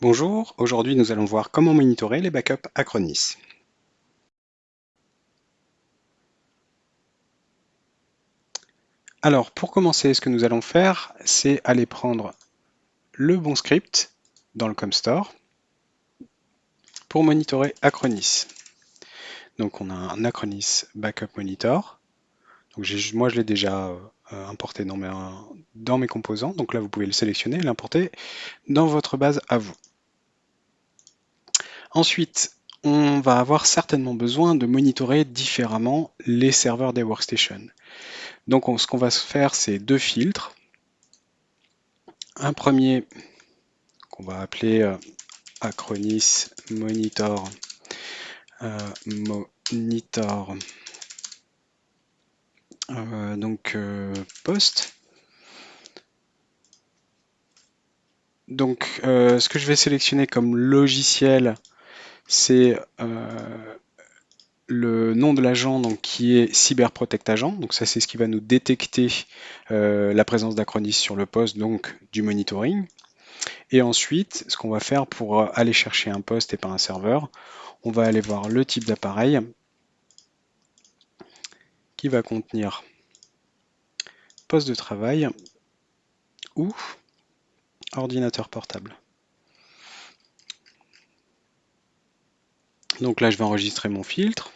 Bonjour, aujourd'hui nous allons voir comment monitorer les backups Acronis. Alors pour commencer, ce que nous allons faire, c'est aller prendre le bon script dans le ComStore pour monitorer Acronis. Donc on a un Acronis Backup Monitor. Moi je l'ai déjà euh, importé dans mes, dans mes composants. Donc là vous pouvez le sélectionner et l'importer dans votre base à vous. Ensuite, on va avoir certainement besoin de monitorer différemment les serveurs des workstations. Donc ce qu'on va faire, c'est deux filtres. Un premier qu'on va appeler euh, Acronis Monitor euh, Monitor euh, donc post. Donc ce que je vais sélectionner comme logiciel c'est euh, le nom de l'agent qui est CyberProtect Agent. Donc ça, c'est ce qui va nous détecter euh, la présence d'Acronis sur le poste, donc du monitoring. Et ensuite, ce qu'on va faire pour aller chercher un poste et pas un serveur, on va aller voir le type d'appareil qui va contenir poste de travail ou ordinateur portable. Donc là, je vais enregistrer mon filtre.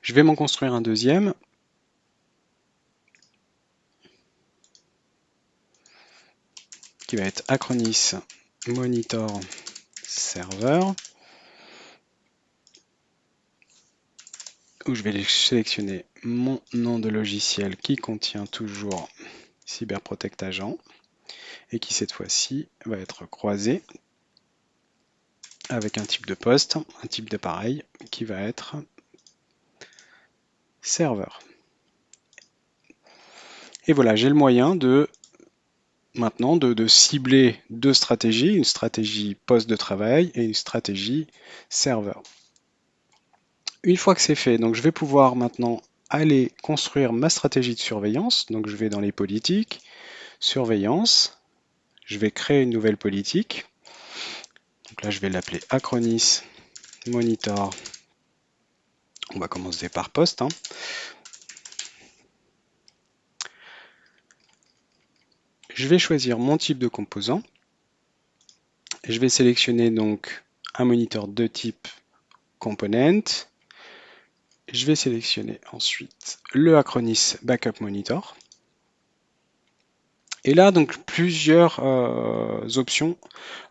Je vais m'en construire un deuxième. qui va être Acronis Monitor Server. Où je vais sélectionner mon nom de logiciel qui contient toujours CyberProtect Agent et qui cette fois-ci va être croisé avec un type de poste, un type d'appareil qui va être serveur. Et voilà, j'ai le moyen de maintenant de, cibler deux stratégies, une stratégie poste de travail et une stratégie serveur. Une fois que c'est fait, donc je vais pouvoir maintenant aller construire ma stratégie de surveillance. Donc je vais dans les politiques, surveillance, je vais créer une nouvelle politique. Là, je vais l'appeler Acronis Monitor. On va commencer par poste. Hein. Je vais choisir mon type de composant. Je vais sélectionner donc un moniteur de type component. Je vais sélectionner ensuite le Acronis Backup Monitor. Et là, donc, plusieurs euh, options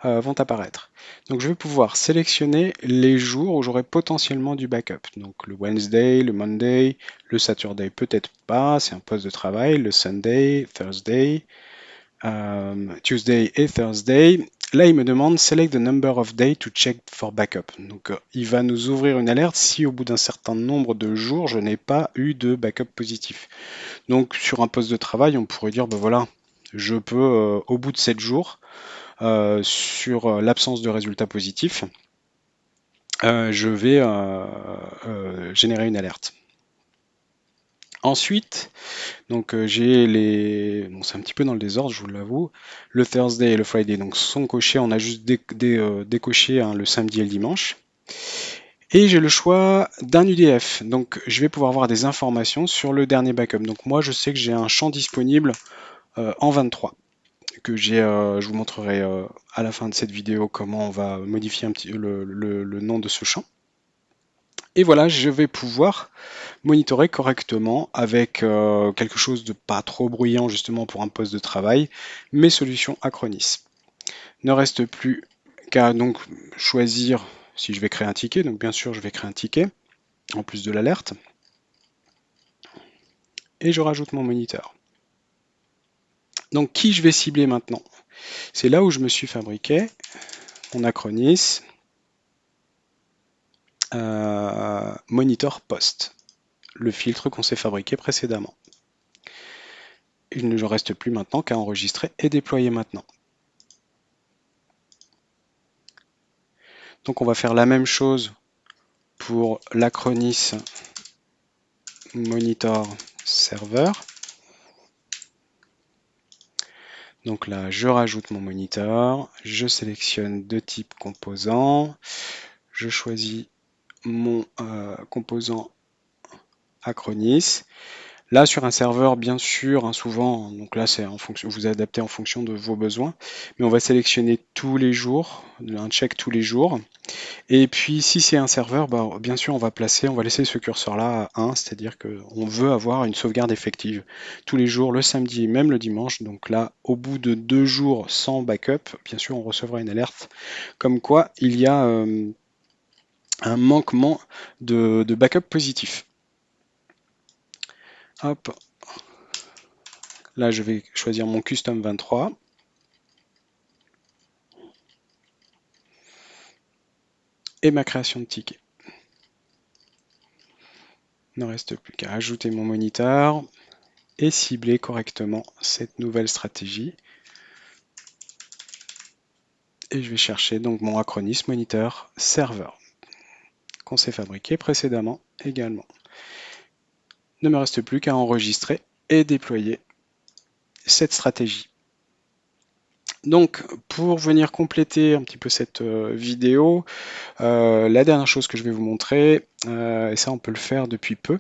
euh, vont apparaître. Donc, je vais pouvoir sélectionner les jours où j'aurai potentiellement du backup. Donc, le Wednesday, le Monday, le Saturday, peut-être pas, c'est un poste de travail, le Sunday, Thursday, euh, Tuesday et Thursday. Là, il me demande Select the number of days to check for backup. Donc, il va nous ouvrir une alerte si au bout d'un certain nombre de jours, je n'ai pas eu de backup positif. Donc, sur un poste de travail, on pourrait dire, ben voilà, je peux, euh, au bout de 7 jours, euh, sur euh, l'absence de résultats positifs, je vais générer une alerte. Ensuite, donc j'ai les, bon, c'est un petit peu dans le désordre, je vous l'avoue. Le Thursday et le Friday donc sont cochés. On a juste décoché hein, le samedi et le dimanche. Et j'ai le choix d'un UDF. Donc je vais pouvoir avoir des informations sur le dernier backup. Donc moi je sais que j'ai un champ disponible euh, en 23 que j'ai, euh, je vous montrerai euh, à la fin de cette vidéo comment on va modifier un petit, le, nom de ce champ. Et voilà, je vais pouvoir monitorer correctement avec quelque chose de pas trop bruyant justement pour un poste de travail, mes solutions Acronis. Ne reste plus qu'à donc choisir si je vais créer un ticket. Donc bien sûr, je vais créer un ticket en plus de l'alerte. Et je rajoute mon moniteur. Donc qui je vais cibler maintenant? C'est là où je me suis fabriqué mon Acronis euh, Monitor Post, le filtre qu'on s'est fabriqué précédemment. Il ne reste plus maintenant qu'à enregistrer et déployer maintenant. Donc on va faire la même chose pour l'Acronis monitor serveur. Donc là, je rajoute mon monitor, je sélectionne deux types composants, je choisis mon euh, composant Acronis. Là, sur un serveur, bien sûr, hein, souvent, donc là, c'est en fonction, vous adaptez en fonction de vos besoins, mais on va sélectionner tous les jours, un check tous les jours. Et puis, si c'est un serveur, bah, bien sûr, on va placer, on va laisser ce curseur-là à 1, c'est-à-dire qu'on veut avoir une sauvegarde effective tous les jours, le samedi même le dimanche. Donc là, au bout de deux jours sans backup, bien sûr, on recevra une alerte comme quoi il y a euh, un manquement de, backup positif. Hop. Là, je vais choisir mon custom 23. Et ma création de ticket. Il ne reste plus qu'à ajouter mon moniteur et cibler correctement cette nouvelle stratégie. Et je vais chercher donc mon Acronis Moniteur Serveur qu'on s'est fabriqué précédemment également. Ne me reste plus qu'à enregistrer et déployer cette stratégie. Donc, pour venir compléter un petit peu cette euh, vidéo, euh, la dernière chose que je vais vous montrer, euh, et ça on peut le faire depuis peu,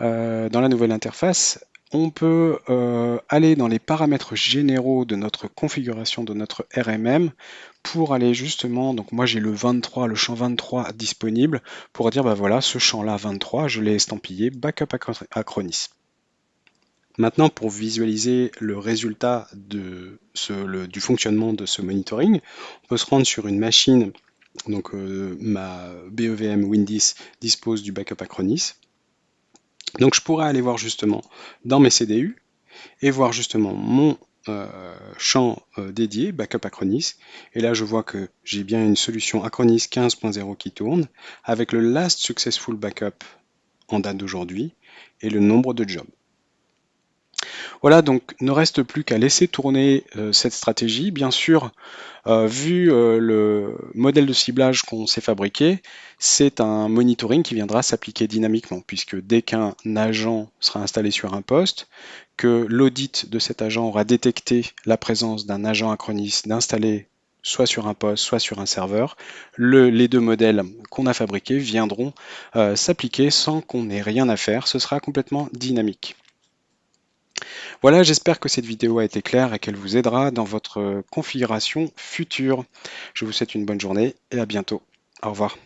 dans la nouvelle interface, on peut euh, aller dans les paramètres généraux de notre configuration de notre RMM pour aller justement, donc moi j'ai le 23, le champ 23 disponible pour dire bah voilà ce champ là 23 je l'ai estampillé backup Acronis. Maintenant pour visualiser le résultat du fonctionnement de ce monitoring, on peut se rendre sur une machine, donc euh, ma BEVM Win10 dispose du backup Acronis, donc je pourrais aller voir justement dans mes CDU et voir justement mon euh, champ euh, dédié, Backup Acronis. Et là, je vois que j'ai bien une solution Acronis 15.0 qui tourne avec le Last Successful Backup en date d'aujourd'hui et le nombre de jobs. Voilà, donc ne reste plus qu'à laisser tourner euh, cette stratégie. Bien sûr, euh, vu euh, le modèle de ciblage qu'on s'est fabriqué, c'est un monitoring qui viendra s'appliquer dynamiquement, puisque dès qu'un agent sera installé sur un poste, que l'audit de cet agent aura détecté la présence d'un agent Acronis d'installer soit sur un poste, soit sur un serveur, les deux modèles qu'on a fabriqués viendront s'appliquer sans qu'on ait rien à faire. Ce sera complètement dynamique. Voilà, j'espère que cette vidéo a été claire et qu'elle vous aidera dans votre configuration future. Je vous souhaite une bonne journée et à bientôt. Au revoir.